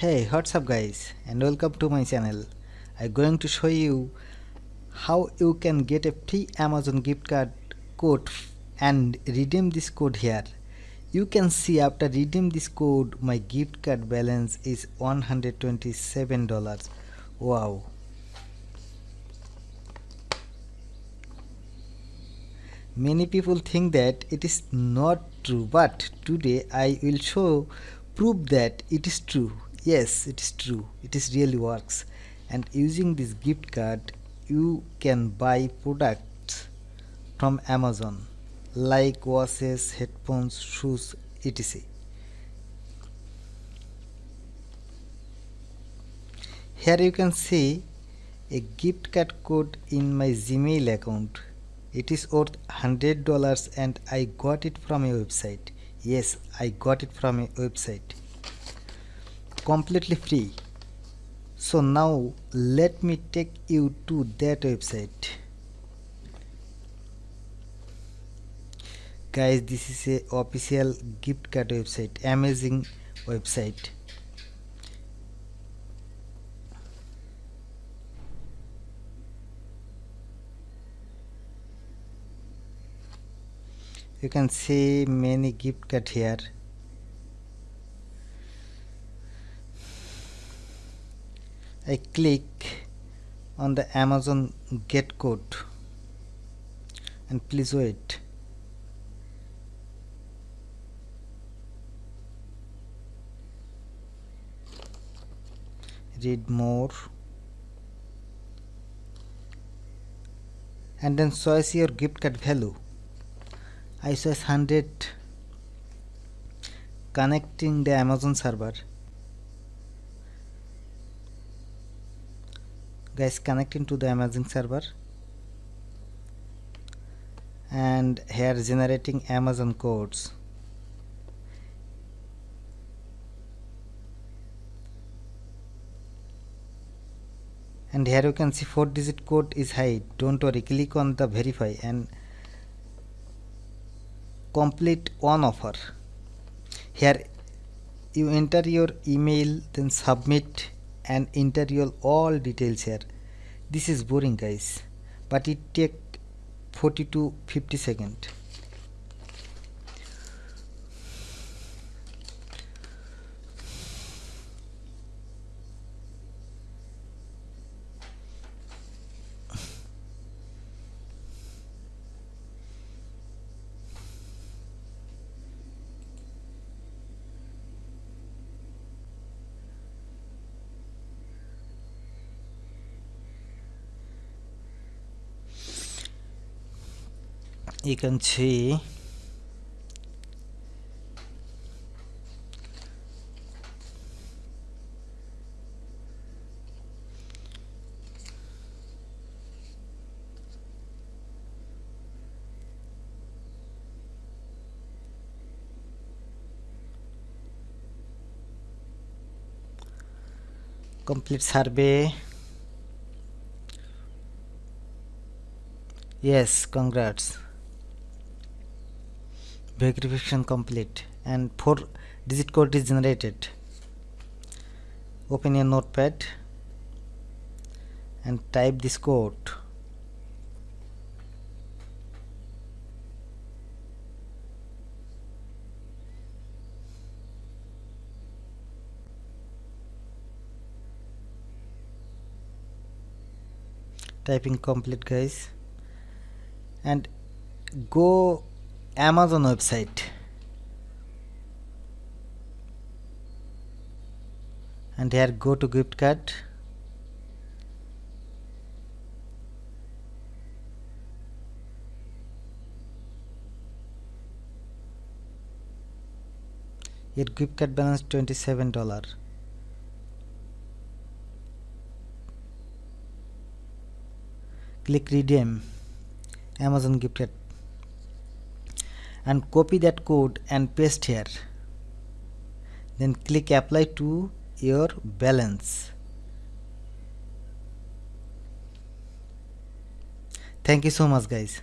hey what's up guys? And welcome to my channel. I'm going to show you how you can get a free amazon gift card code and redeem this code here. You can see after redeem this code my gift card balance is 127 dollars. Wow. Many people think that it is not true but today i will show prove that it is true yes it is true. It is really works. And using this gift card you can buy products from amazon like watches headphones shoes etc. Here you can see a gift card code in my gmail account. It is worth hundred dollars and i got it from a website. Yes i got it from a website completely free. So now let me take you to that website. Guys this is a official gift card website amazing website. You can see many gift card here I click on the Amazon get code. And please wait. Read more. And then choose your gift card value. I choose 100 connecting the Amazon server guys connecting to the Amazon server. And here generating Amazon codes. And here you can see 4 digit code is hide don't worry click on the verify and complete one offer. Here you enter your email then submit and enter your all details here. This is boring guys but it take 40 to 50 seconds you can see complete survey. Yes congrats verification complete and 4 digit code is generated. Open your notepad and type this code. Typing complete guys. And go Amazon website and here go to gift card your gift card balance 27 dollar click redeem Amazon gift card and copy that code and paste here. Then click apply to your balance. Thank you so much guys